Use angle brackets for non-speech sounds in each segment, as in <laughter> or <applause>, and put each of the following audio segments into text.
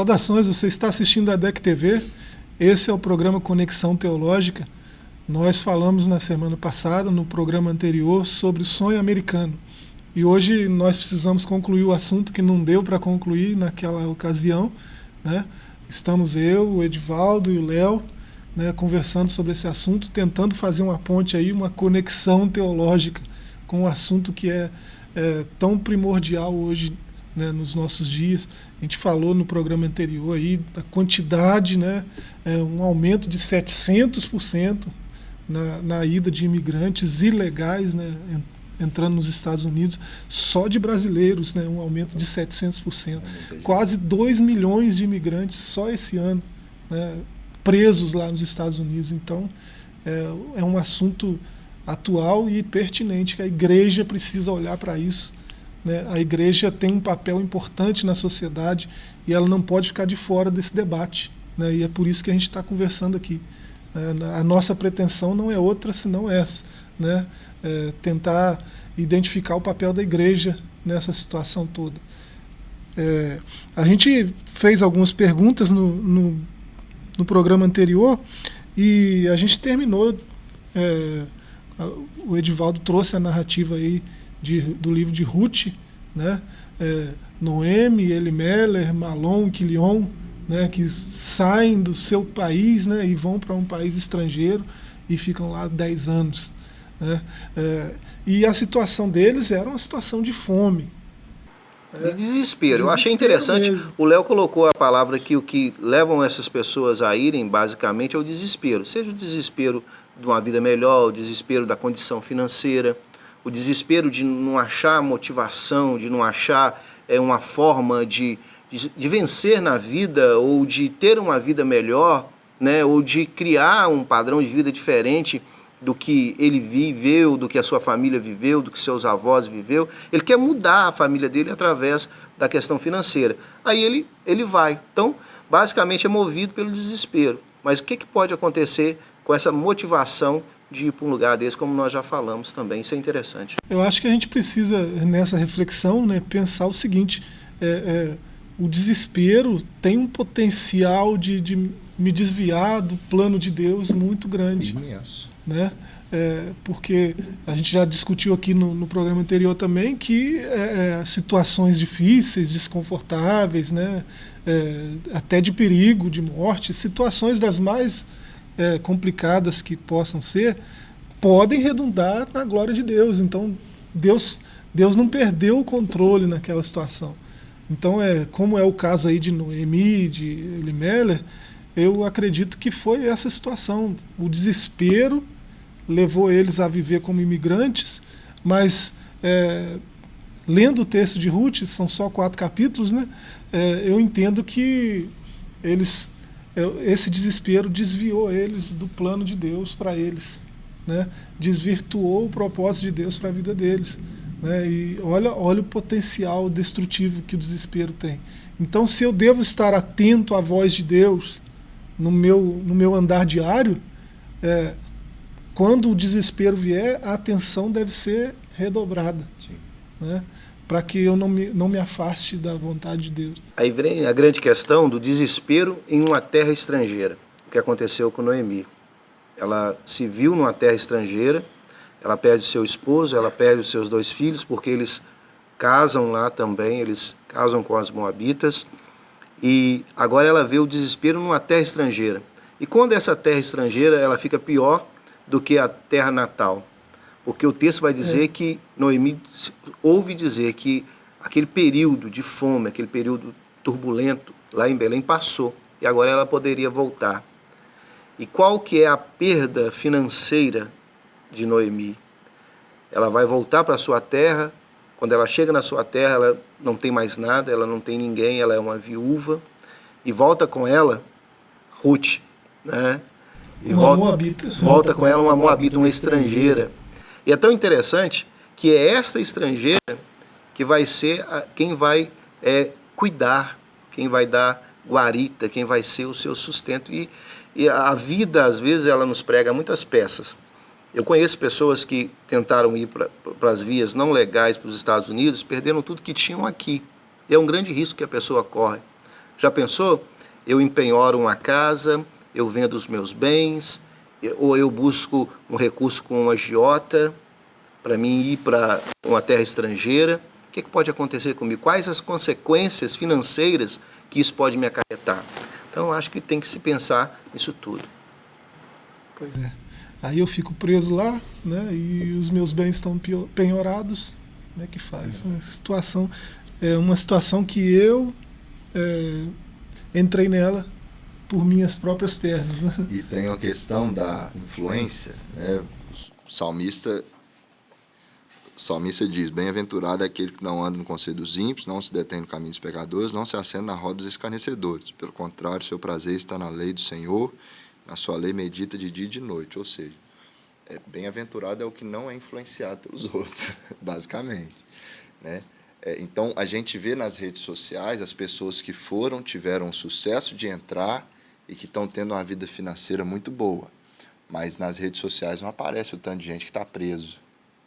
Saudações, você está assistindo a DEC TV. Esse é o programa Conexão Teológica. Nós falamos na semana passada, no programa anterior, sobre o sonho americano. E hoje nós precisamos concluir o assunto que não deu para concluir naquela ocasião. Né? Estamos eu, o Edivaldo e o Léo né, conversando sobre esse assunto, tentando fazer uma ponte aí, uma conexão teológica com o assunto que é, é tão primordial hoje né, nos nossos dias. A gente falou no programa anterior aí da quantidade, né, é, um aumento de 700% na, na ida de imigrantes ilegais né, entrando nos Estados Unidos, só de brasileiros, né, um aumento de 700%. Quase 2 milhões de imigrantes só esse ano, né, presos lá nos Estados Unidos. Então, é, é um assunto atual e pertinente, que a igreja precisa olhar para isso né? A igreja tem um papel importante na sociedade e ela não pode ficar de fora desse debate. Né? E é por isso que a gente está conversando aqui. É, a nossa pretensão não é outra senão essa, né? É tentar identificar o papel da igreja nessa situação toda. É, a gente fez algumas perguntas no, no, no, programa anterior e a gente terminou. É, o Edivaldo trouxe a narrativa aí de, do livro de Ruth, né? É, Noemi, Elimeler, Malon, Quilion, né? que saem do seu país né? e vão para um país estrangeiro e ficam lá 10 anos. Né? É, e a situação deles era uma situação de fome. De desespero. Eu achei interessante, mesmo. o Léo colocou a palavra que o que levam essas pessoas a irem, basicamente, é o desespero. Seja o desespero de uma vida melhor, o desespero da condição financeira, o desespero de não achar motivação, de não achar é, uma forma de, de, de, vencer na vida ou de ter uma vida melhor, né, ou de criar um padrão de vida diferente do que ele viveu, do que a sua família viveu, do que seus avós viveu. Ele quer mudar a família dele através da questão financeira. Aí ele, ele vai. Então, basicamente é movido pelo desespero. Mas o que, que pode acontecer com essa motivação de ir para um lugar desse, como nós já falamos também. Isso é interessante. Eu acho que a gente precisa, nessa reflexão, né, pensar o seguinte: é, é, o desespero tem um potencial de, de me desviar do plano de Deus muito grande. Imenso. Né? É, porque a gente já discutiu aqui no, no programa anterior também que é, é situações difíceis, desconfortáveis, né? É, até de perigo, de morte, situações das mais é, complicadas que possam ser, podem redundar na glória de Deus. Então, Deus, Deus não perdeu o controle naquela situação. Então, é, como é o caso aí de Noemi, de Elimelech, eu acredito que foi essa situação. O desespero levou eles a viver como imigrantes, mas é, lendo o texto de Ruth, são só quatro capítulos, né, é, eu entendo que eles esse desespero desviou eles do plano de Deus para eles, né? desvirtuou o propósito de Deus para a vida deles. Né? E olha, olha o potencial destrutivo que o desespero tem. Então, se eu devo estar atento à voz de Deus no meu, no meu andar diário, é, quando o desespero vier, a atenção deve ser redobrada. Sim. Né? Para que eu não me, não me afaste da vontade de Deus. Aí vem a grande questão do desespero em uma terra estrangeira, o que aconteceu com Noemi. Ela se viu numa terra estrangeira, ela perde seu esposo, ela perde os seus dois filhos, porque eles casam lá também, eles casam com as moabitas, e agora ela vê o desespero numa terra estrangeira. E quando essa terra estrangeira, ela fica pior do que a terra natal. Porque o texto vai dizer é. que Noemi ouve dizer que aquele período de fome, aquele período turbulento lá em Belém passou e agora ela poderia voltar. E qual que é a perda financeira de Noemi? Ela vai voltar para sua terra, quando ela chega na sua terra, ela não tem mais nada, ela não tem ninguém, ela é uma viúva, e volta com ela Ruth, né? E uma volta, moabita. volta com ela uma moabita, uma estrangeira. E é tão interessante que é esta estrangeira que vai ser a, quem vai é, cuidar, quem vai dar guarita, quem vai ser o seu sustento. E, e a vida, às vezes, ela nos prega muitas peças. Eu conheço pessoas que tentaram ir para as vias não legais para os Estados Unidos, perderam tudo que tinham aqui. É um grande risco que a pessoa corre. Já pensou? Eu empenhoro uma casa, eu vendo os meus bens, ou eu busco um recurso com um agiota para mim ir para uma terra estrangeira. O que, que pode acontecer comigo? Quais as consequências financeiras que isso pode me acarretar? Então, acho que tem que se pensar nisso tudo. Pois é. Aí eu fico preso lá, né? E os meus bens estão penhorados. Como é que faz? Uma situação, é uma situação que eu é, entrei nela por minhas próprias pernas. Né? E tem a questão da influência. Né? O salmista, o salmista diz: Bem-aventurado é aquele que não anda no conselho dos ímpios, não se detém no caminho dos pecadores, não se assenta na roda dos escarnecedores. Pelo contrário, seu prazer está na lei do Senhor a sua lei medita de dia e de noite, ou seja, é, bem-aventurado é o que não é influenciado pelos <laughs> outros, basicamente. Né? É, então, a gente vê nas redes sociais as pessoas que foram, tiveram sucesso de entrar e que estão tendo uma vida financeira muito boa. Mas nas redes sociais não aparece o tanto de gente que está preso,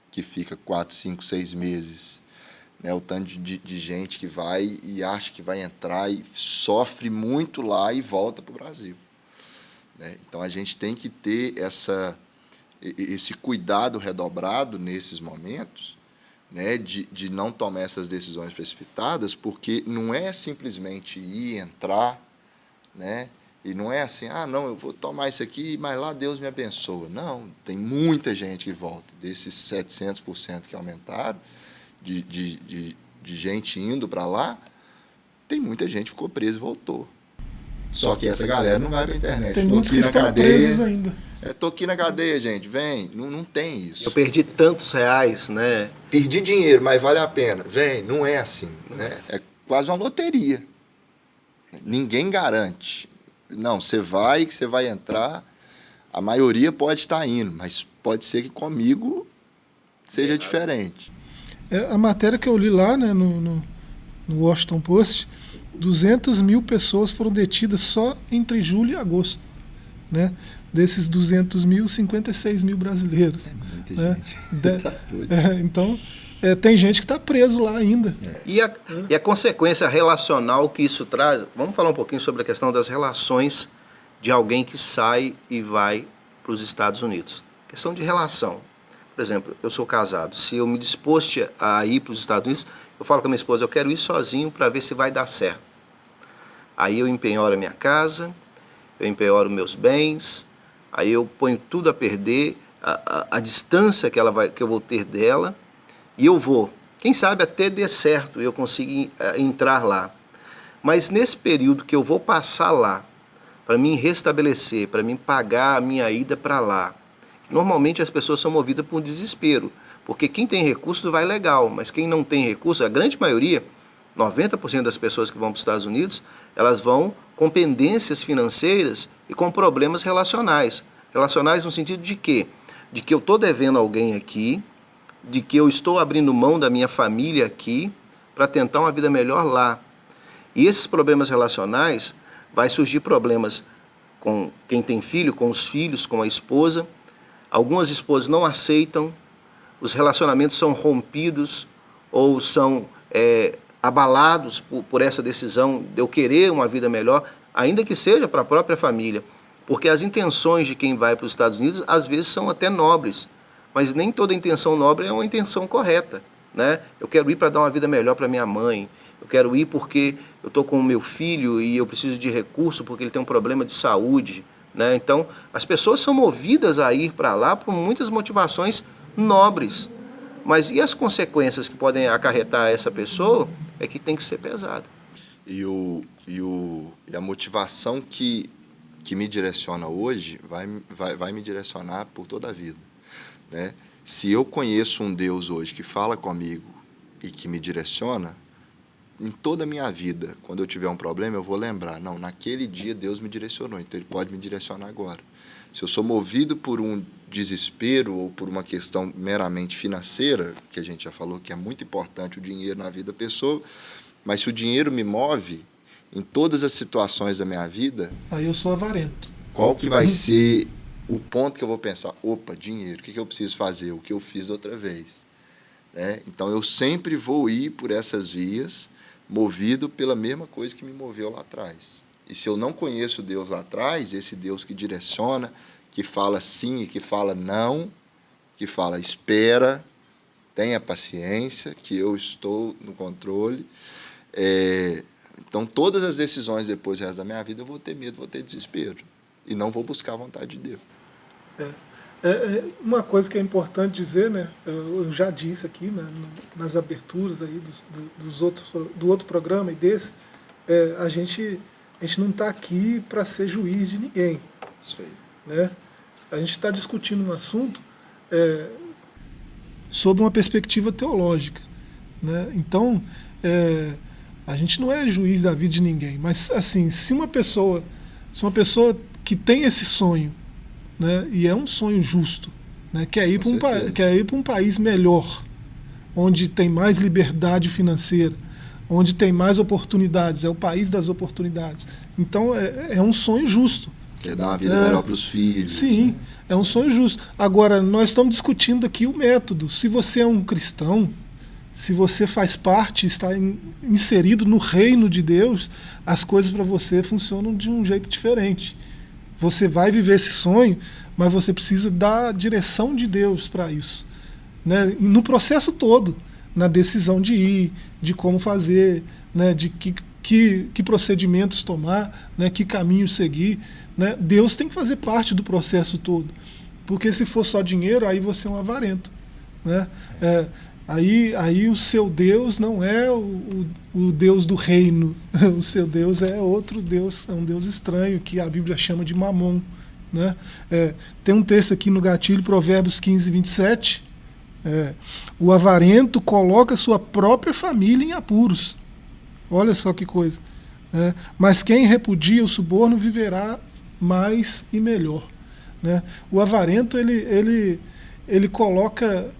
que fica quatro, cinco, seis meses. Né? O tanto de, de gente que vai e acha que vai entrar e sofre muito lá e volta para o Brasil. Né? Então a gente tem que ter essa, esse cuidado redobrado nesses momentos, né? de, de não tomar essas decisões precipitadas, porque não é simplesmente ir, entrar, né? E não é assim, ah, não, eu vou tomar isso aqui, mas lá Deus me abençoa. Não, tem muita gente que volta. Desses 700% que aumentaram, de, de, de, de gente indo para lá, tem muita gente que ficou presa e voltou. Só que essa galera não vai pra internet. Tem tô muitos que na estão cadeia, presos ainda. É, tô aqui na cadeia, gente. Vem. Não, não tem isso. Eu perdi tantos reais, né? Perdi dinheiro, mas vale a pena. Vem, não é assim. Né? É quase uma loteria. Ninguém garante. Não, você vai, que você vai entrar. A maioria pode estar indo, mas pode ser que comigo seja é. diferente. É, a matéria que eu li lá né, no, no, no Washington Post 200 mil pessoas foram detidas só entre julho e agosto. Né? Desses 200 mil, 56 mil brasileiros. É muita né? gente. <laughs> tá é, então, é, tem gente que está preso lá ainda. E, a, e a consequência relacional que isso traz, vamos falar um pouquinho sobre a questão das relações de alguém que sai e vai para os Estados Unidos. Questão de relação. Por exemplo, eu sou casado. Se eu me disposto a ir para os Estados Unidos, eu falo com a minha esposa, eu quero ir sozinho para ver se vai dar certo. Aí eu empenhoro a minha casa, eu empenhoro meus bens, aí eu ponho tudo a perder, a, a, a distância que, ela vai, que eu vou ter dela, e eu vou. Quem sabe até dê certo e eu consiga uh, entrar lá. Mas nesse período que eu vou passar lá, para mim restabelecer, para mim pagar a minha ida para lá, normalmente as pessoas são movidas por desespero. Porque quem tem recursos vai legal, mas quem não tem recursos, a grande maioria, 90% das pessoas que vão para os Estados Unidos, elas vão com pendências financeiras e com problemas relacionais. Relacionais no sentido de quê? De que eu estou devendo alguém aqui, de que eu estou abrindo mão da minha família aqui para tentar uma vida melhor lá. E esses problemas relacionais, vai surgir problemas com quem tem filho, com os filhos, com a esposa. Algumas esposas não aceitam os relacionamentos são rompidos ou são é, abalados por, por essa decisão de eu querer uma vida melhor, ainda que seja para a própria família. Porque as intenções de quem vai para os Estados Unidos às vezes são até nobres, mas nem toda intenção nobre é uma intenção correta. Né? Eu quero ir para dar uma vida melhor para minha mãe, eu quero ir porque eu estou com o meu filho e eu preciso de recurso porque ele tem um problema de saúde. Né? Então, as pessoas são movidas a ir para lá por muitas motivações nobres. Mas e as consequências que podem acarretar essa pessoa é que tem que ser pesada. E, o, e, o, e a motivação que, que me direciona hoje vai, vai, vai me direcionar por toda a vida. Né? Se eu conheço um Deus hoje que fala comigo e que me direciona, em toda a minha vida, quando eu tiver um problema, eu vou lembrar, não, naquele dia Deus me direcionou, então Ele pode me direcionar agora. Se eu sou movido por um desespero ou por uma questão meramente financeira, que a gente já falou que é muito importante o dinheiro na vida da pessoa, mas se o dinheiro me move em todas as situações da minha vida, aí eu sou avarento. Qual que vai ser o ponto que eu vou pensar? Opa, dinheiro, o que, que eu preciso fazer? O que eu fiz outra vez. Né? Então eu sempre vou ir por essas vias movido pela mesma coisa que me moveu lá atrás. E se eu não conheço Deus lá atrás, esse Deus que direciona, que fala sim e que fala não, que fala espera, tenha paciência, que eu estou no controle. É, então, todas as decisões depois do resto da minha vida, eu vou ter medo, vou ter desespero. E não vou buscar a vontade de Deus. É. É, é, uma coisa que é importante dizer, né, eu já disse aqui né, nas aberturas aí dos, dos outros, do outro programa e desse, é, a, gente, a gente não está aqui para ser juiz de ninguém. Isso aí. Né? A gente está discutindo um assunto é, sob uma perspectiva teológica. Né? Então, é, a gente não é juiz da vida de ninguém, mas assim, se uma pessoa, se uma pessoa que tem esse sonho né? e é um sonho justo, né? quer ir para um, quer ir um país melhor, onde tem mais liberdade financeira, onde tem mais oportunidades, é o país das oportunidades. Então é, é um sonho justo. Quer dar uma vida é, melhor para os filhos. Sim, né? é um sonho justo. Agora, nós estamos discutindo aqui o método. Se você é um cristão, se você faz parte, está in, inserido no reino de Deus, as coisas para você funcionam de um jeito diferente. Você vai viver esse sonho, mas você precisa da direção de Deus para isso. Né? E no processo todo, na decisão de ir, de como fazer, né? de que, que, que procedimentos tomar, né? que caminho seguir. Né? Deus tem que fazer parte do processo todo. Porque se for só dinheiro, aí você é um avarento. Né? É, Aí, aí o seu Deus não é o, o, o, Deus do reino, <laughs> o seu Deus é outro Deus, é um Deus estranho, que a Bíblia chama de mamon. Né? É, tem um texto aqui no gatilho, Provérbios 15, 27. É, o avarento coloca sua própria família em apuros. Olha só que coisa. É, mas quem repudia o suborno viverá mais e melhor. Né? O avarento ele, ele, ele coloca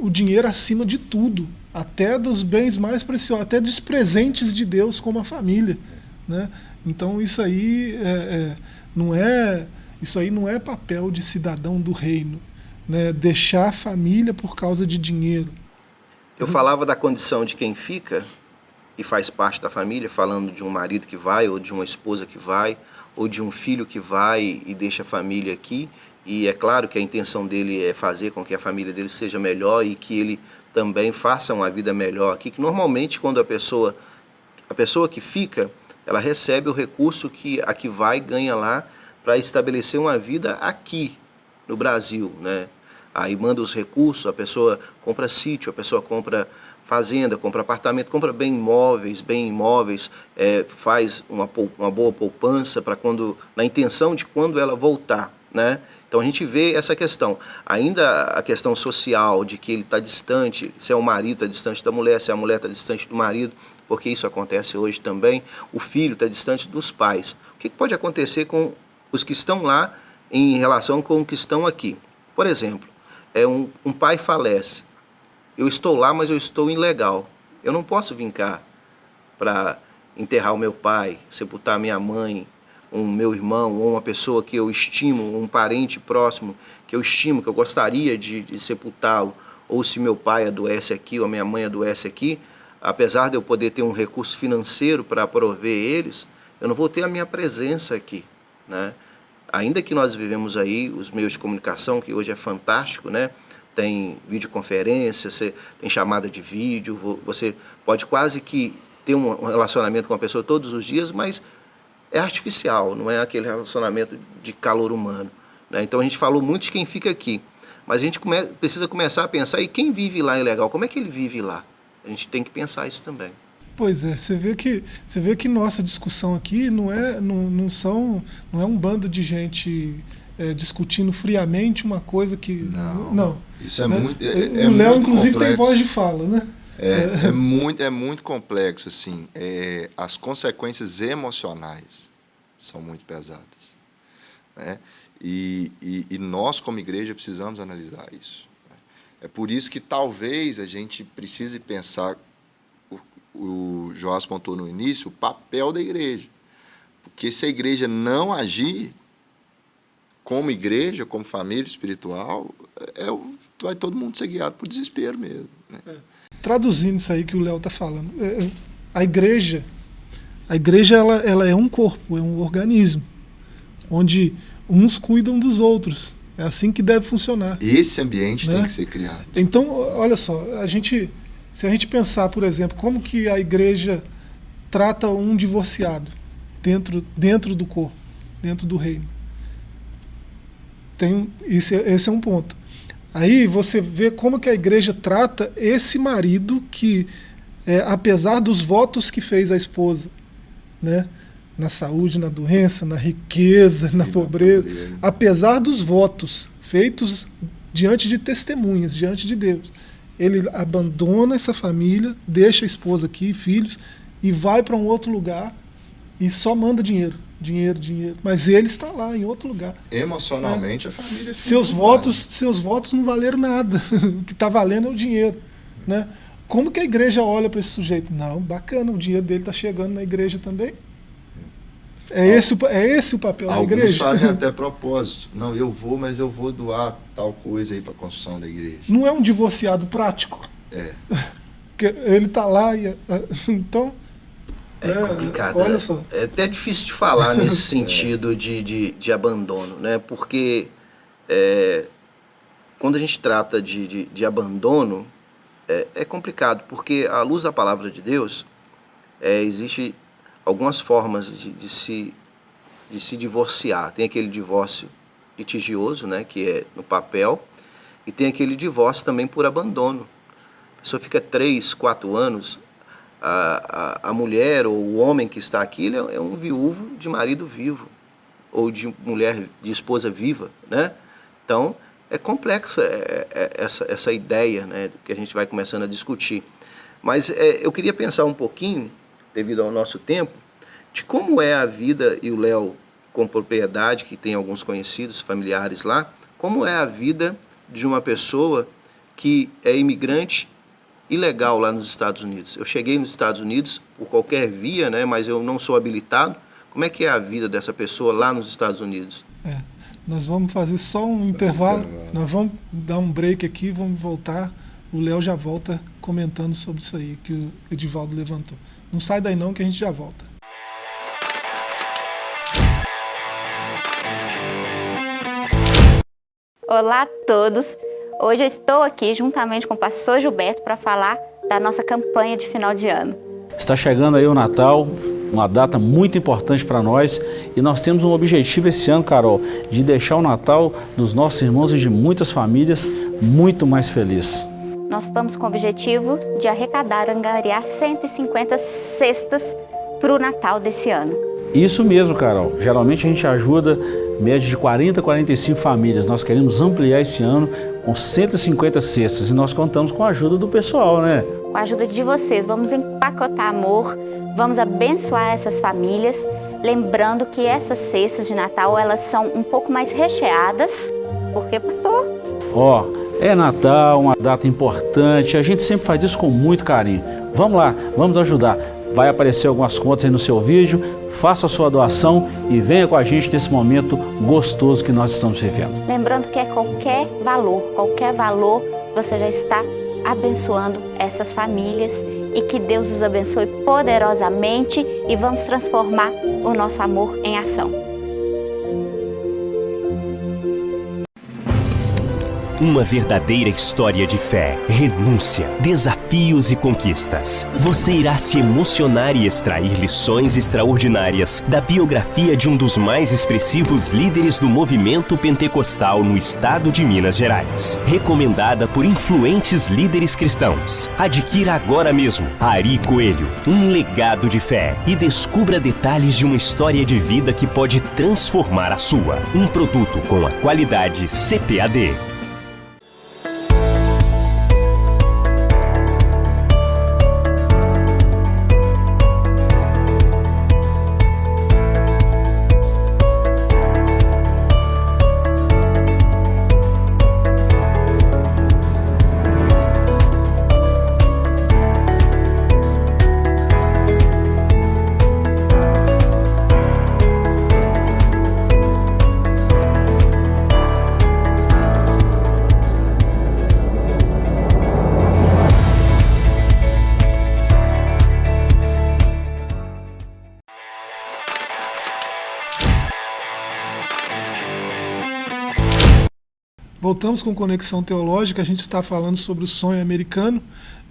o dinheiro acima de tudo, até dos bens mais preciosos, até dos presentes de Deus como a família, né? Então isso aí é, é, não é isso aí não é papel de cidadão do reino, né? Deixar a família por causa de dinheiro. Eu falava da condição de quem fica e faz parte da família, falando de um marido que vai ou de uma esposa que vai ou de um filho que vai e deixa a família aqui e é claro que a intenção dele é fazer com que a família dele seja melhor e que ele também faça uma vida melhor aqui, que normalmente quando a pessoa, a pessoa que fica, ela recebe o recurso que a que vai ganha lá para estabelecer uma vida aqui no Brasil, né? Aí manda os recursos, a pessoa compra sítio, a pessoa compra fazenda, compra apartamento, compra bem imóveis, bem imóveis, é, faz uma, uma boa poupança para quando, na intenção de quando ela voltar, né? Então a gente vê essa questão. Ainda a questão social de que ele está distante, se é o marido está distante da mulher, se a mulher está distante do marido, porque isso acontece hoje também, o filho está distante dos pais. O que pode acontecer com os que estão lá em relação com os que estão aqui? Por exemplo, é um, um pai falece. Eu estou lá, mas eu estou ilegal. Eu não posso vir cá para enterrar o meu pai, sepultar minha mãe, um meu irmão ou uma pessoa que eu estimo, um parente próximo que eu estimo, que eu gostaria de, de sepultá-lo, ou se meu pai adoece aqui ou a minha mãe adoece aqui, apesar de eu poder ter um recurso financeiro para prover eles, eu não vou ter a minha presença aqui, né? Ainda que nós vivemos aí os meios de comunicação, que hoje é fantástico, né? Tem videoconferência, você tem chamada de vídeo, você pode quase que ter um relacionamento com a pessoa todos os dias, mas é artificial, não é aquele relacionamento de calor humano. Né? Então a gente falou muito de quem fica aqui, mas a gente come precisa começar a pensar, e quem vive lá é legal, como é que ele vive lá? A gente tem que pensar isso também. Pois é, você vê que você vê que nossa discussão aqui não é não, não são não é um bando de gente é, discutindo friamente uma coisa que não, não isso é né? muito é, é o Léo inclusive complexo. tem voz de fala, né? É, é, muito, é muito complexo, assim. É, as consequências emocionais são muito pesadas. Né? E, e, e, nós, como igreja, precisamos analisar isso. Né? É por isso que talvez a gente precise pensar, o, o Joás pontuou no início, o papel da igreja. Porque se a igreja não agir como igreja, como família espiritual, é, é vai todo mundo ser guiado por desespero mesmo. Né? É traduzindo isso aí que o Léo está falando, é, é, a igreja, a igreja ela, ela é um corpo, é um organismo, onde uns cuidam dos outros. É assim que deve funcionar. Esse ambiente Né? tem que ser criado. Então, olha só, a gente, se a gente pensar, por exemplo, como que a igreja trata um divorciado dentro, dentro do corpo, dentro do reino. Tem, esse, é- esse é um ponto. Aí você vê como que a igreja trata esse marido que, é, apesar dos votos que fez a esposa, né, na saúde, na doença, na riqueza, na na pobreza, pobreza. apesar dos votos feitos diante de testemunhas, diante de Deus, ele abandona essa família, deixa a esposa aqui, filhos, e vai para um outro lugar e só manda dinheiro, dinheiro, dinheiro. Mas ele está lá em outro lugar. Emocionalmente, a família. Seus votos, seus votos não valeram nada. <laughs> o que está valendo é o dinheiro, né? Como que a igreja olha para esse sujeito? Não, bacana, o dinheiro dele está chegando na igreja também. É esse, é esse o papel da Alguns igreja. fazem <laughs> até propósito. Não, eu vou, mas eu vou doar tal coisa aí para a construção da igreja. Não é um divorciado prático. É. <laughs> Ele está lá e então É complicado. Olha é, só. é até difícil de falar <laughs> nesse sentido de, de, de abandono, né? Porque é, quando a gente trata de, de, de abandono, é, é complicado, porque à luz da palavra de Deus, é, existe algumas formas de, de se, de se divorciar. Tem aquele divórcio litigioso, né? Que é no papel, e tem aquele divórcio também por abandono. A pessoa fica três, quatro anos a, a, a mulher ou o homem que está aqui ele é, é um viúvo de marido vivo ou de mulher de esposa viva, né? Então é complexo é, é, essa, essa ideia, né, que a gente vai começando a discutir. Mas é, eu queria pensar um pouquinho, devido ao nosso tempo, de como é a vida e o Léo com propriedade que tem alguns conhecidos familiares lá, como é a vida de uma pessoa que é imigrante ilegal lá nos Estados Unidos. Eu cheguei nos Estados Unidos por qualquer via, né, mas eu não sou habilitado. Como é que é a vida dessa pessoa lá nos Estados Unidos? É, nós vamos fazer só um intervalo. intervalo. Nós vamos dar um break aqui, vamos voltar. O Léo já volta comentando sobre isso aí que o Edivaldo levantou. Não sai daí não que a gente já volta. Olá a todos! Hoje eu estou aqui juntamente com o pastor Gilberto para falar da nossa campanha de final de ano. Está chegando aí o Natal, uma data muito importante para nós e nós temos um objetivo esse ano, Carol, de deixar o Natal dos nossos irmãos e de muitas famílias muito mais feliz. Nós estamos com o objetivo de arrecadar, angariar 150 cestas para o Natal desse ano. Isso mesmo, Carol. Geralmente a gente ajuda média de 40 a 45 famílias. Nós queremos ampliar esse ano com 150 cestas e nós contamos com a ajuda do pessoal, né? Com a ajuda de vocês, vamos empacotar amor, vamos abençoar essas famílias, lembrando que essas cestas de Natal, elas são um pouco mais recheadas, porque pastor, Ó, é Natal, uma data importante, a gente sempre faz isso com muito carinho. Vamos lá, vamos ajudar. Vai aparecer algumas contas aí no seu vídeo, faça a sua doação e venha com a gente nesse momento gostoso que nós estamos vivendo. lembrando que é qualquer valor, qualquer valor, você já está abençoando essas famílias e que Deus os abençoe poderosamente e vamos transformar o nosso amor em ação. Uma verdadeira história de fé, renúncia, desafios e conquistas. Você irá se emocionar e extrair lições extraordinárias da biografia de um dos mais expressivos líderes do movimento pentecostal no estado de Minas Gerais. Recomendada por influentes líderes cristãos. Adquira agora mesmo Ari Coelho, um legado de fé e descubra detalhes de uma história de vida que pode transformar a sua. Um produto com a qualidade CPAD. Voltamos com Conexão Teológica, a gente está falando sobre o sonho americano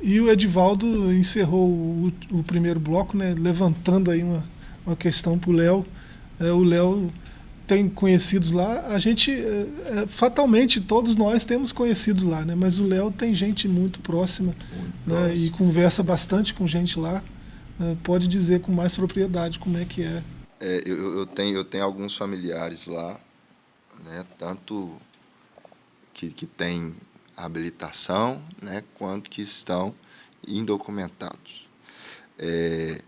e o Edivaldo encerrou o, o primeiro bloco, né, levantando aí uma, uma questão para o Léo. É, o Léo tem conhecidos lá, a gente, é, é, fatalmente, todos nós temos conhecidos lá, né? mas o Léo tem gente muito próxima muito né? e conversa bastante com gente lá. Né? Pode dizer com mais propriedade como é que é. é eu, eu, tenho, eu tenho alguns familiares lá, né? tanto que, que têm habilitação, né? quanto que estão indocumentados. É,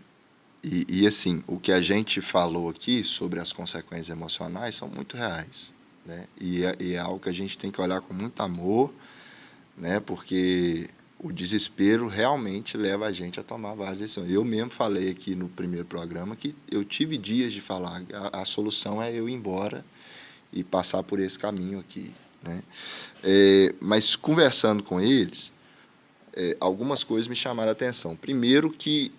e, e, assim, o que a gente falou aqui sobre as consequências emocionais são muito reais. Né? E, é, e é algo que a gente tem que olhar com muito amor, né? porque o desespero realmente leva a gente a tomar várias decisões. Eu mesmo falei aqui no primeiro programa que eu tive dias de falar, a, a solução é eu ir embora e passar por esse caminho aqui. Né? É, mas conversando com eles, é, algumas coisas me chamaram a atenção. Primeiro que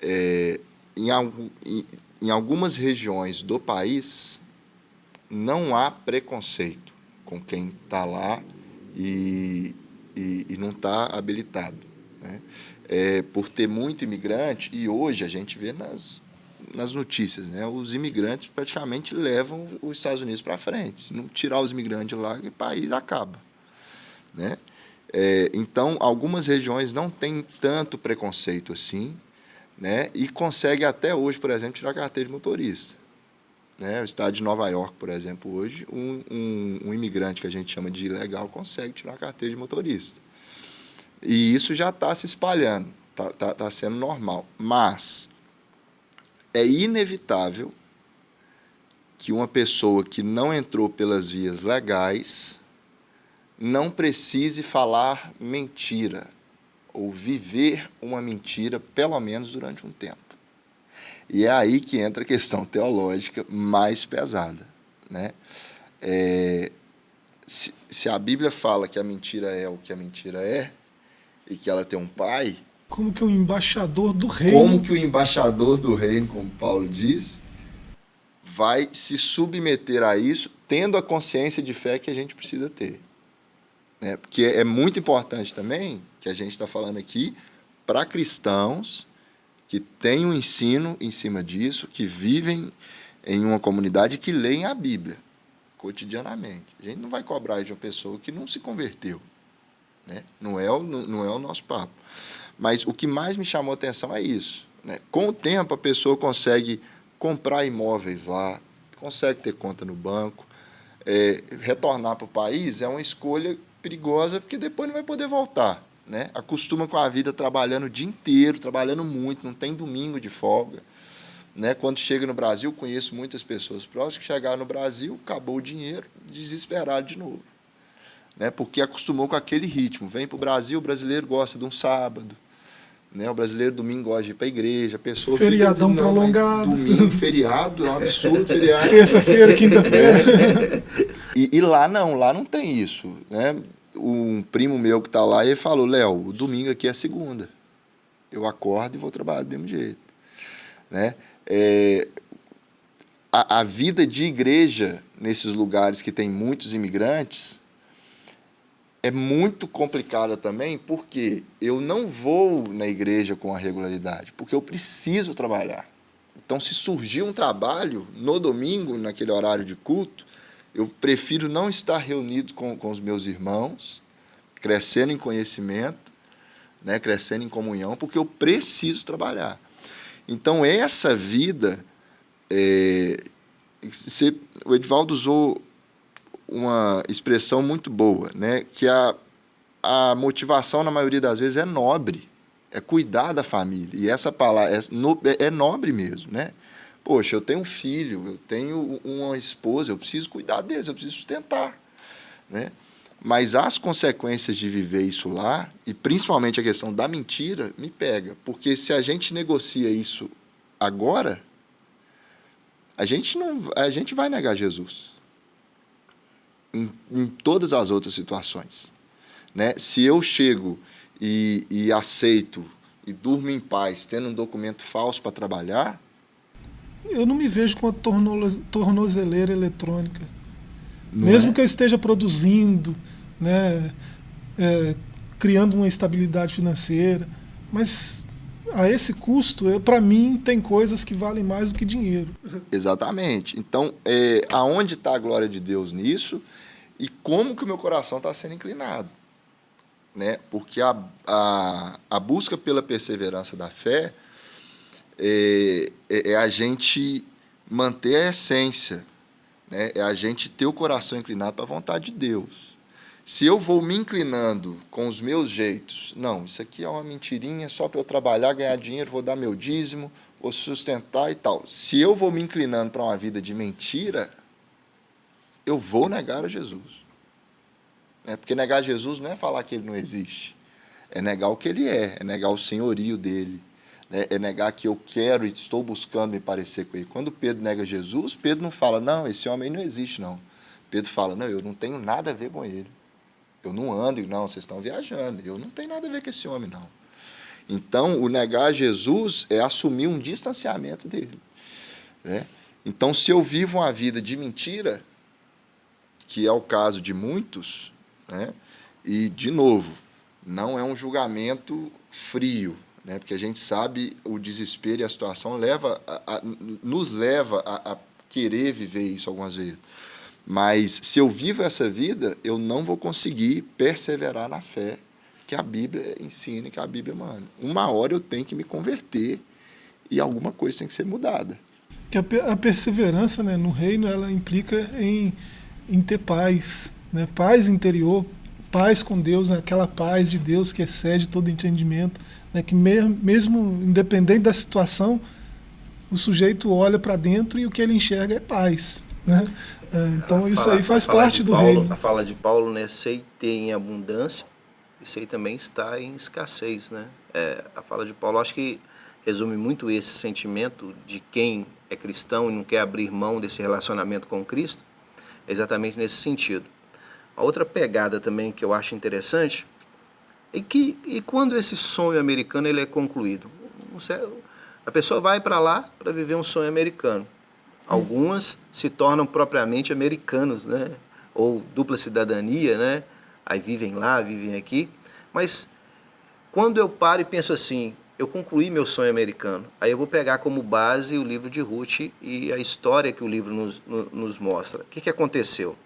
é, em, em, em algumas regiões do país não há preconceito com quem está lá e, e, e não está habilitado. Né? É, por ter muito imigrante, e hoje a gente vê nas, nas notícias, né? os imigrantes praticamente levam os Estados Unidos para frente. Não tirar os imigrantes lá, o país acaba. Né? É, então, algumas regiões não têm tanto preconceito assim, né? e consegue até hoje, por exemplo, tirar carteira de motorista. Né? O estado de Nova York, por exemplo, hoje, um, um, um imigrante que a gente chama de ilegal consegue tirar carteira de motorista. E isso já está se espalhando, está tá, tá sendo normal. Mas é inevitável que uma pessoa que não entrou pelas vias legais não precise falar mentira ou viver uma mentira, pelo menos durante um tempo. E é aí que entra a questão <laughs> teológica mais pesada. Né? É, se, se a Bíblia fala que a mentira é o que a mentira é, e que ela tem um pai. Como que o embaixador do reino. Como que o embaixador do reino, como Paulo diz, vai se submeter a isso, tendo a consciência de fé que a gente precisa ter. Né? Porque é muito importante também que a gente está falando aqui para cristãos que têm um ensino em cima disso, que vivem em uma comunidade que leem a Bíblia cotidianamente. A gente não vai cobrar de uma pessoa que não se converteu. Né? Não, é o, não é o nosso papo. Mas o que mais me chamou atenção é isso. Né? Com o tempo, a pessoa consegue comprar imóveis lá, consegue ter conta no banco. É, retornar para o país é uma escolha perigosa, porque depois não vai poder voltar né? Acostuma com a vida trabalhando o dia inteiro, trabalhando muito, não tem domingo de folga. Né? Quando chega no Brasil, conheço muitas pessoas próximas que chegaram no Brasil, acabou o dinheiro, desesperado de novo. Né? Porque acostumou com aquele ritmo. Vem para o Brasil, o brasileiro gosta de um sábado. Né? O brasileiro domingo gosta de ir para a igreja. A pessoa Feriadão fica, prolongado. Domingo, feriado, é um absurdo feriado. Terça-feira, quinta-feira. <laughs> E, e, lá não, lá não tem isso. Né? um primo meu que está lá, ele falou, Léo, o domingo aqui é segunda. Eu acordo e vou trabalhar do mesmo jeito. Né? É, a, a vida de igreja nesses lugares que tem muitos imigrantes é muito complicada também, porque eu não vou na igreja com a regularidade, porque eu preciso trabalhar. Então, se surgir um trabalho no domingo, naquele horário de culto, eu prefiro não estar reunido com, com os meus irmãos, crescendo em conhecimento, né, crescendo em comunhão, porque eu preciso trabalhar. Então, essa vida, é, você, o Edvaldo usou uma expressão muito boa, né, que a, a motivação, na maioria das vezes, é nobre, é cuidar da família. E essa palavra é, no, é nobre mesmo, né? Poxa, eu tenho um filho, eu tenho uma esposa, eu preciso cuidar deles, eu preciso sustentar. Né? Mas as consequências de viver isso lá, e principalmente a questão da mentira, me pega. Porque se a gente negocia isso agora, a gente, não, a gente vai negar Jesus. Em, em todas as outras situações. Né? Se eu chego e, e aceito e durmo em paz tendo um documento falso para trabalhar, eu não me vejo com a tornozeleira eletrônica. Não Mesmo é? que eu esteja produzindo, né, é, criando uma estabilidade financeira, mas a esse custo, para mim, tem coisas que valem mais do que dinheiro. Exatamente. Então, é, aonde está a glória de Deus nisso e como que o meu coração está sendo inclinado? Né? Porque a, a, a busca pela perseverança da fé é, é, é a gente manter a essência, né? é a gente ter o coração inclinado para a vontade de Deus. Se eu vou me inclinando com os meus jeitos, não, isso aqui é uma mentirinha só para eu trabalhar, ganhar dinheiro, vou dar meu dízimo, vou sustentar e tal. Se eu vou me inclinando para uma vida de mentira, eu vou negar a Jesus. É porque negar Jesus não é falar que ele não existe, é negar o que ele é, é negar o senhorio dele, né? é negar que eu quero e estou buscando me parecer com ele. Quando Pedro nega Jesus, Pedro não fala, não, esse homem não existe, não. Pedro fala, não, eu não tenho nada a ver com ele. Eu não ando, não, vocês estão viajando. Eu não tenho nada a ver com esse homem, não. Então, o negar Jesus é assumir um distanciamento dele. Né? Então, se eu vivo uma vida de mentira, que é o caso de muitos, né? e, de novo, não é um julgamento frio, né? porque a gente sabe o desespero e a situação leva a, a, nos leva a, a querer viver isso algumas vezes. Mas se eu vivo essa vida, eu não vou conseguir perseverar na fé que a Bíblia ensina, que a Bíblia manda. Uma hora eu tenho que me converter e alguma coisa tem que ser mudada. Que a, perseverança né, no reino ela implica em, em ter paz, né? paz interior, paz com Deus, né? aquela paz de Deus que excede todo entendimento, né? que mesmo, mesmo independente da situação, o sujeito olha para dentro e o que ele enxerga é paz. Né? É, então a isso fala, aí faz parte do Paulo, reino. A fala de Paulo, né, sei ter em abundância e sei também estar em escassez, né? É, a fala de Paulo acho que resume muito esse sentimento de quem é cristão e não quer abrir mão desse relacionamento com Cristo, exatamente nesse sentido. A outra pegada também que eu acho interessante é que e quando esse sonho americano ele é concluído, a pessoa vai para lá para viver um sonho americano. Algumas se tornam propriamente americanos, né? Ou dupla cidadania, né? Aí vivem lá, vivem aqui. Mas quando eu paro e penso assim, eu concluí meu sonho americano, aí eu vou pegar como base o livro de Ruth e a história que o livro nos, nos mostra. O que, que aconteceu?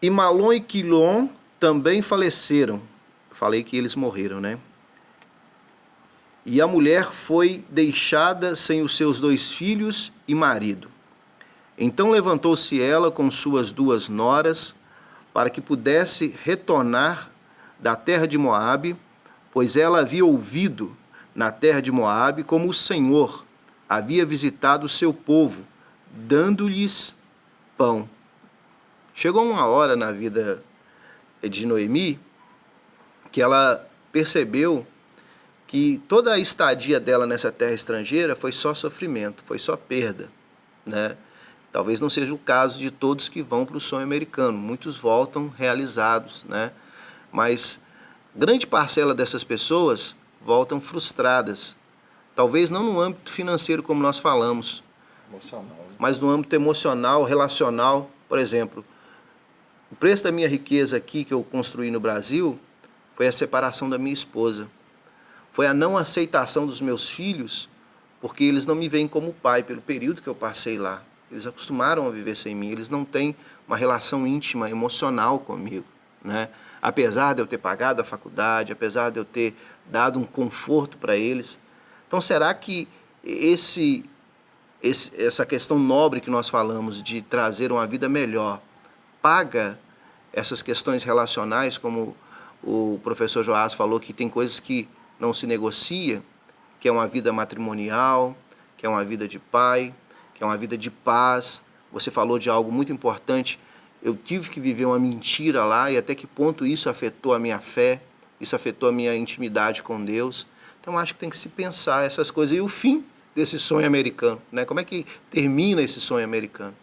E Malon e Quilon também faleceram. Falei que eles morreram, né? E a mulher foi deixada sem os seus dois filhos e marido. Então levantou-se ela com suas duas noras, para que pudesse retornar da terra de Moabe, pois ela havia ouvido na terra de Moabe como o Senhor havia visitado o seu povo, dando-lhes pão. Chegou uma hora na vida de Noemi que ela percebeu que toda a estadia dela nessa terra estrangeira foi só sofrimento, foi só perda, né? Talvez não seja o caso de todos que vão para o sonho americano. Muitos voltam realizados, né? Mas grande parcela dessas pessoas voltam frustradas. Talvez não no âmbito financeiro, como nós falamos, emocional. Mas no âmbito emocional, relacional. Por exemplo, o preço da minha riqueza aqui que eu construí no Brasil foi a separação da minha esposa. Foi a não aceitação dos meus filhos, porque eles não me veem como pai pelo período que eu passei lá. Eles acostumaram a viver sem mim, eles não têm uma relação íntima, emocional comigo, né? Apesar de eu ter pagado a faculdade, apesar de eu ter dado um conforto para eles. Então, será que esse, esse, essa questão nobre que nós falamos de trazer uma vida melhor paga essas questões relacionais, como o professor Joás falou, que tem coisas que não se negocia, que é uma vida matrimonial, que é uma vida de pai, que é uma vida de paz. Você falou de algo muito importante. Eu tive que viver uma mentira lá e até que ponto isso afetou a minha fé, isso afetou a minha intimidade com Deus. Então acho que tem que se pensar essas coisas. E o fim desse sonho americano, né? Como é que termina esse sonho americano?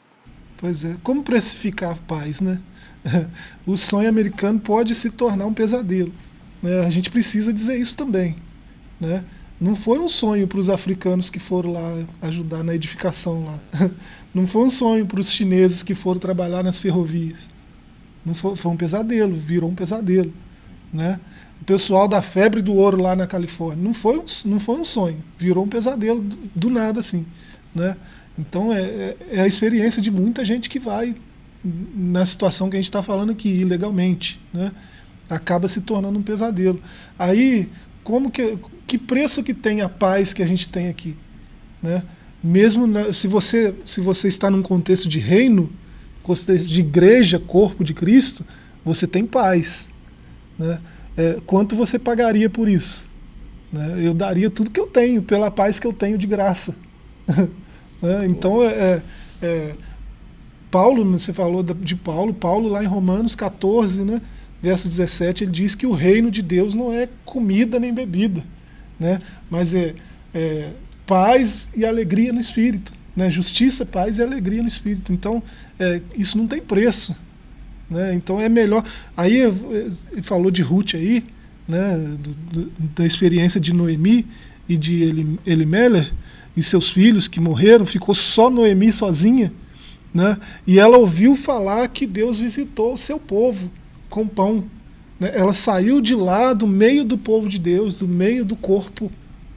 Pois é, como precificar a paz, né? <laughs> O sonho americano pode se tornar um pesadelo. Né? A gente precisa dizer isso também, né? Não foi um sonho para os africanos que foram lá ajudar na edificação lá. <laughs> Não foi um sonho para os chineses que foram trabalhar nas ferrovias. Não foi, foi um pesadelo, virou um pesadelo. Né? O pessoal da febre do ouro lá na Califórnia, não foi um, não foi um sonho, virou um pesadelo do, do nada assim. Né? Então é, é, é a experiência de muita gente que vai na situação que a gente está falando aqui, ilegalmente. Né? Acaba se tornando um pesadelo. Aí, como que, que preço que tem a paz que a gente tem aqui? Né? Mesmo na, se, você, se você está num contexto de reino, contexto de igreja, corpo de Cristo, você tem paz. Né? É, quanto você pagaria por isso? Né? Eu daria tudo que eu tenho, pela paz que eu tenho de graça. <laughs> né? Então, é, é, é Paulo, você falou de Paulo, Paulo lá em Romanos 14, né, verso 17, ele diz que o reino de Deus não é comida nem bebida, né, mas é, é paz e alegria no Espírito. Né, justiça, paz e alegria no Espírito. Então, é, isso não tem preço. Né, então é melhor. Aí ele falou de Ruth aí, né, do, do, da experiência de Noemi e de Elimelech e seus filhos que morreram, ficou só Noemi sozinha. Né? E ela ouviu falar que Deus visitou o seu povo com pão. Né? Ela saiu de lá, do meio do povo de Deus, do meio do corpo,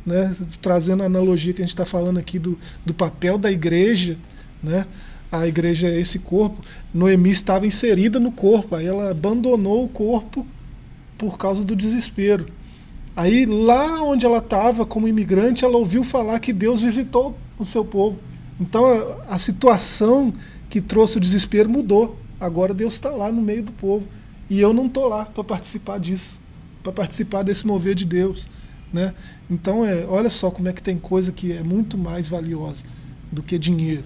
né? trazendo a analogia que a gente está falando aqui do, do papel da igreja. Né? A igreja é esse corpo. Noemi estava inserida no corpo, aí ela abandonou o corpo por causa do desespero. Aí lá onde ela estava, como imigrante, ela ouviu falar que Deus visitou o seu povo. Então a, a situação que trouxe o desespero mudou. Agora Deus está lá no meio do povo. E eu não estou lá para participar disso, para participar desse mover de Deus. Né? Então, é, olha só como é que tem coisa que é muito mais valiosa do que dinheiro.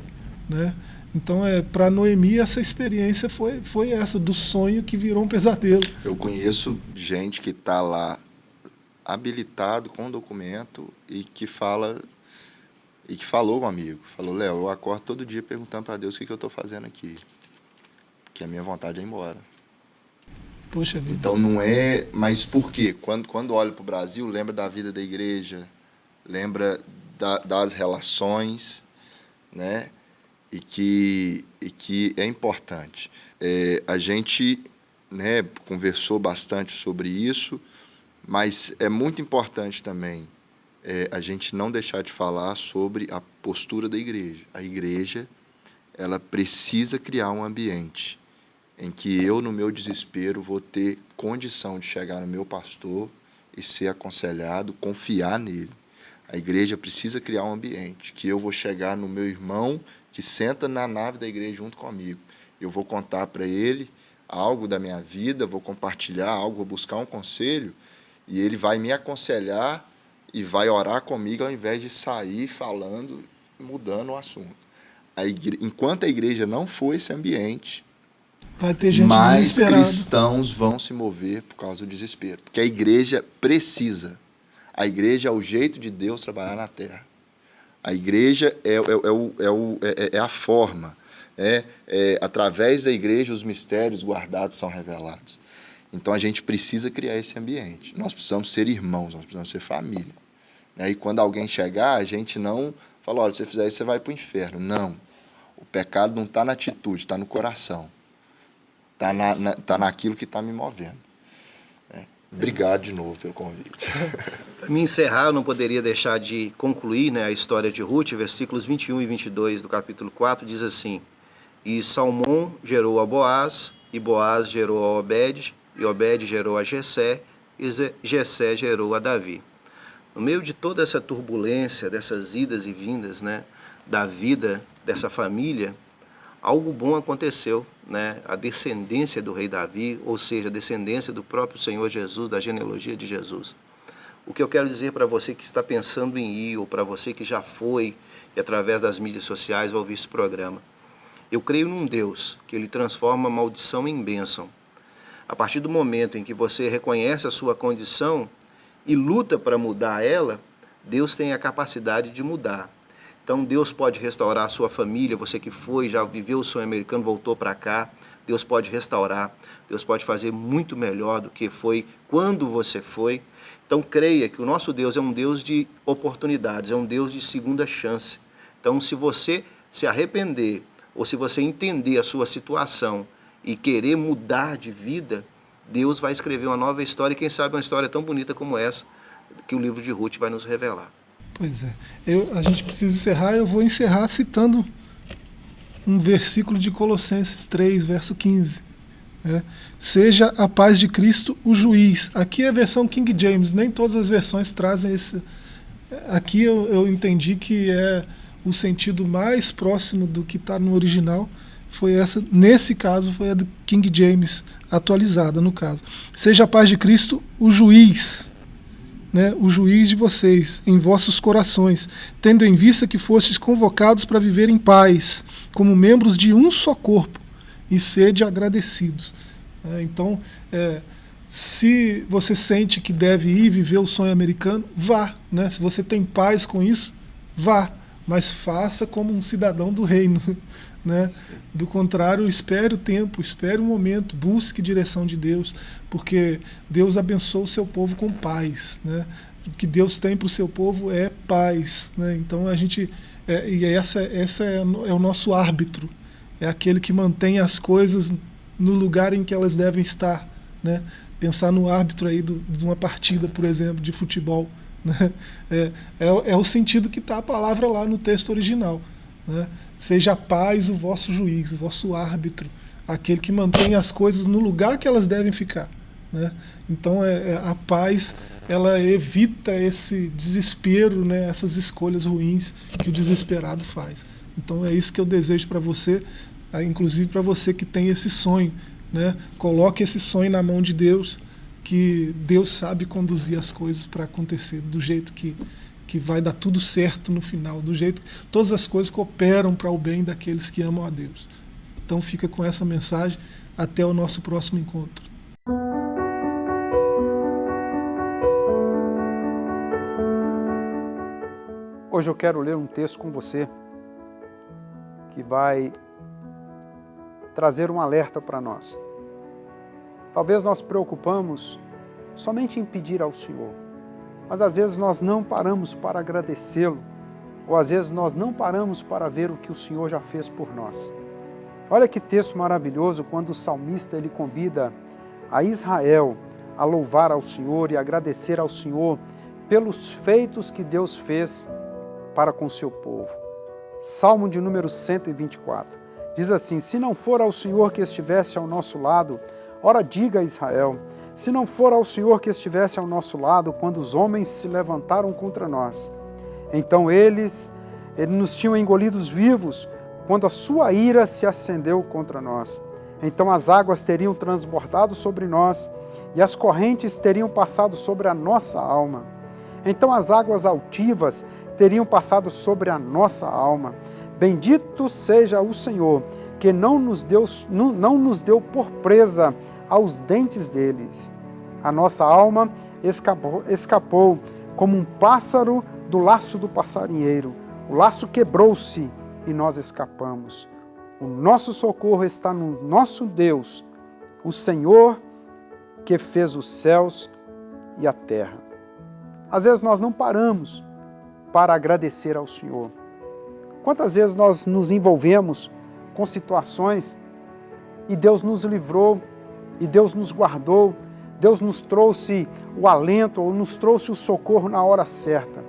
Né? Então, é, para Noemi, essa experiência foi, foi essa, do sonho que virou um pesadelo. Eu conheço gente que está lá habilitado com documento e que fala e que falou comigo, falou, Léo, eu acordo todo dia perguntando para Deus o que, que eu estou fazendo aqui, porque a minha vontade é ir embora. Poxa vida. Então não é, mas por quê? Quando, quando olho para o Brasil, lembra da vida da igreja, lembra da, das relações, né? E que, e que é importante. É, a gente né, conversou bastante sobre isso, mas é muito importante também é, a gente não deixar de falar sobre a postura da igreja. A igreja ela precisa criar um ambiente em que eu, no meu desespero, vou ter condição de chegar no meu pastor e ser aconselhado, confiar nele. A igreja precisa criar um ambiente que eu vou chegar no meu irmão que senta na nave da igreja junto comigo. Eu vou contar para ele algo da minha vida, vou compartilhar algo, vou buscar um conselho e ele vai me aconselhar e vai orar comigo ao invés de sair falando, mudando o assunto. A igre... Enquanto a igreja não for esse ambiente, vai ter gente mais cristãos vão se mover por causa do desespero. Porque a igreja precisa. A igreja é o jeito de Deus trabalhar na terra. A igreja é, é, é, o, é, o, é, é a forma. É, é, através da igreja, os mistérios guardados são revelados. Então a gente precisa criar esse ambiente. Nós precisamos ser irmãos, nós precisamos ser família. Né? E quando alguém chegar, a gente não fala, olha, se você fizer isso, você vai para o inferno. Não. O pecado não está na atitude, está no coração. Está na, na, tá naquilo que está me movendo. Né? Obrigado de novo pelo convite. Para me encerrar, eu não poderia deixar de concluir né, a história de Ruth, versículos 21 e 22 do capítulo 4, diz assim, E Salmão gerou a Boaz, e Boaz gerou a Obed, e Obed gerou a Jessé, e Jessé gerou a Davi. No meio de toda essa turbulência, dessas idas e vindas, né, da vida dessa família, algo bom aconteceu, né? A descendência do rei Davi, ou seja, a descendência do próprio Senhor Jesus, da genealogia de Jesus. O que eu quero dizer para você que está pensando em ir, ou para você que já foi e através das mídias sociais vai ouvir esse programa, eu creio num Deus que ele transforma maldição em bênção. A partir do momento em que você reconhece a sua condição e luta para mudar ela, Deus tem a capacidade de mudar. Então Deus pode restaurar a sua família, você que foi, já viveu o sonho americano, voltou para cá, Deus pode restaurar, Deus pode fazer muito melhor do que foi quando você foi. Então creia que o nosso Deus é um Deus de oportunidades, é um Deus de segunda chance. Então se você se arrepender ou se você entender a sua situação e querer mudar de vida, Deus vai escrever uma nova história, e quem sabe uma história tão bonita como essa, que o livro de Ruth vai nos revelar. Pois é. Eu, a gente precisa encerrar, eu vou encerrar citando um versículo de Colossenses 3, verso 15. É. Seja a paz de Cristo o juiz. Aqui é a versão King James, nem todas as versões trazem esse. Aqui eu, eu entendi que é o sentido mais próximo do que está no original foi essa, nesse caso, foi a do King James, atualizada no caso. Seja a paz de Cristo o juiz, né, o juiz de vocês, em vossos corações, tendo em vista que fostes convocados para viver em paz, como membros de um só corpo, e sede agradecidos. É, então, é, se você sente que deve ir viver o sonho americano, vá. Né? Se você tem paz com isso, vá. Mas faça como um cidadão do reino. Né? Do contrário, espere o tempo, espere o momento, busque direção de Deus, porque Deus abençoa o seu povo com paz. Né? O que Deus tem para o seu povo é paz. Né? Então a gente. É, e essa, essa é, é o nosso árbitro, é aquele que mantém as coisas no lugar em que elas devem estar. Né? Pensar no árbitro aí do, de uma partida, por exemplo, de futebol. Né? É, é, é o sentido que está a palavra lá no texto original. Né? Seja a paz o vosso juiz, o vosso árbitro, aquele que mantém as coisas no lugar que elas devem ficar. Né? Então é, é, a paz ela evita esse desespero, né? essas escolhas ruins que o desesperado faz. Então é isso que eu desejo para você, inclusive para você que tem esse sonho. Né? Coloque esse sonho na mão de Deus, que Deus sabe conduzir as coisas para acontecer do jeito que, que vai dar tudo certo no final, do jeito que todas as coisas cooperam para o bem daqueles que amam a Deus. Então fica com essa mensagem até o nosso próximo encontro. Hoje eu quero ler um texto com você que vai trazer um alerta para nós. Talvez nós preocupamos somente em pedir ao Senhor, mas às vezes nós não paramos para agradecê-lo, ou às vezes nós não paramos para ver o que o Senhor já fez por nós. Olha que texto maravilhoso quando o salmista ele convida a Israel a louvar ao Senhor e agradecer ao Senhor pelos feitos que Deus fez para com seu povo. Salmo de número 124. Diz assim: Se não for ao Senhor que estivesse ao nosso lado, ora diga a Israel, se não for ao Senhor que estivesse ao nosso lado quando os homens se levantaram contra nós. Então eles, eles nos tinham engolidos vivos quando a sua ira se acendeu contra nós. Então as águas teriam transbordado sobre nós e as correntes teriam passado sobre a nossa alma. Então as águas altivas teriam passado sobre a nossa alma. Bendito seja o Senhor, que não nos deu, não, não nos deu por presa aos dentes deles. A nossa alma escapou, escapou como um pássaro do laço do passarinheiro. O laço quebrou-se e nós escapamos. O nosso socorro está no nosso Deus, o Senhor que fez os céus e a terra. Às vezes nós não paramos para agradecer ao Senhor. Quantas vezes nós nos envolvemos com situações e Deus nos livrou e Deus nos guardou, Deus nos trouxe o alento ou nos trouxe o socorro na hora certa.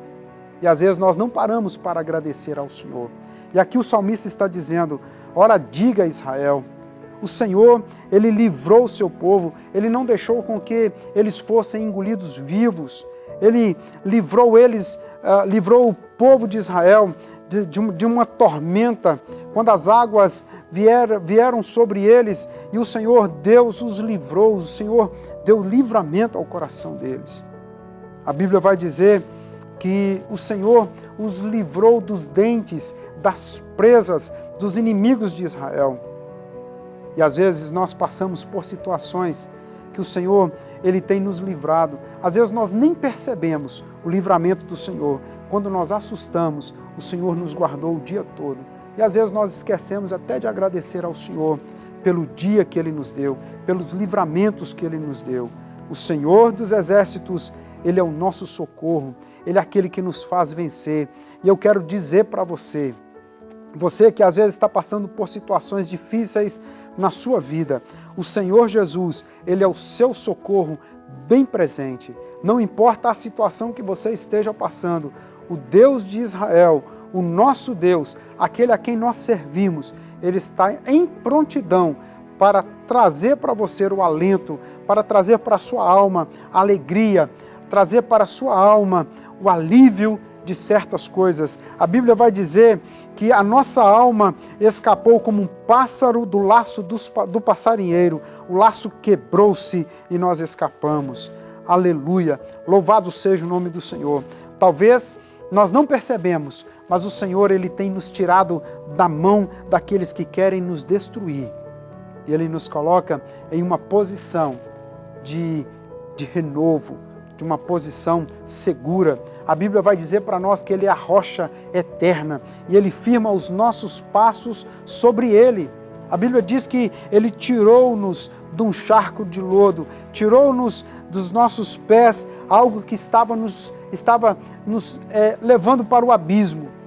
E às vezes nós não paramos para agradecer ao Senhor. E aqui o salmista está dizendo: Ora, diga a Israel, o Senhor, ele livrou o seu povo, ele não deixou com que eles fossem engolidos vivos, ele livrou eles, uh, livrou o povo de Israel de, de, de uma tormenta, quando as águas vieram, sobre eles e o Senhor Deus os livrou, o Senhor deu livramento ao coração deles. A Bíblia vai dizer que o Senhor os livrou dos dentes, das presas, dos inimigos de Israel. E às vezes nós passamos por situações que o Senhor ele tem nos livrado. Às vezes nós nem percebemos o livramento do Senhor. Quando nós assustamos, o Senhor nos guardou o dia todo. E às vezes nós esquecemos até de agradecer ao Senhor pelo dia que Ele nos deu, pelos livramentos que Ele nos deu. O Senhor dos Exércitos, Ele é o nosso socorro, Ele é aquele que nos faz vencer. E eu quero dizer para você, você que às vezes está passando por situações difíceis na sua vida. O Senhor Jesus, Ele é o seu socorro bem presente. Não importa a situação que você esteja passando, o Deus de Israel, o nosso Deus, aquele a quem nós servimos, Ele está em prontidão para trazer para você o alento, para trazer para a sua alma a alegria, trazer para a sua alma o alívio de certas coisas. A Bíblia vai dizer que a nossa alma escapou como um pássaro do laço do passarinheiro. O laço quebrou-se e nós escapamos. Aleluia! Louvado seja o nome do Senhor. Talvez nós não percebemos, mas o Senhor ele tem nos tirado da mão daqueles que querem nos destruir. E ele nos coloca em uma posição de, de renovo, de uma posição segura. A Bíblia vai dizer para nós que Ele é a rocha eterna e Ele firma os nossos passos sobre Ele. A Bíblia diz que Ele tirou-nos de um charco de lodo, tirou-nos dos nossos pés algo que estava nos, estava nos é, levando para o abismo.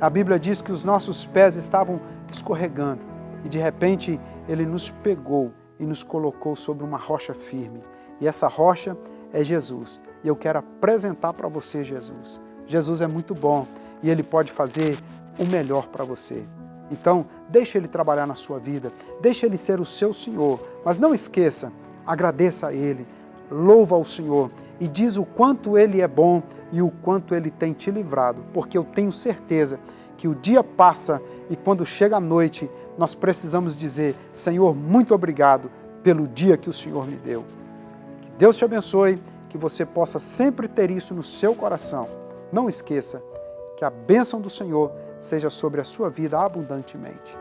A Bíblia diz que os nossos pés estavam escorregando e de repente Ele nos pegou e nos colocou sobre uma rocha firme. E essa rocha é Jesus. E eu quero apresentar para você Jesus. Jesus é muito bom e Ele pode fazer o melhor para você. Então, deixe Ele trabalhar na sua vida, deixe Ele ser o seu Senhor, mas não esqueça, agradeça a Ele, louva ao Senhor e diz o quanto Ele é bom e o quanto Ele tem te livrado, porque eu tenho certeza que o dia passa e quando chega a noite, nós precisamos dizer, Senhor, muito obrigado pelo dia que o Senhor me deu. Deus te abençoe, que você possa sempre ter isso no seu coração. Não esqueça que a bênção do Senhor seja sobre a sua vida abundantemente.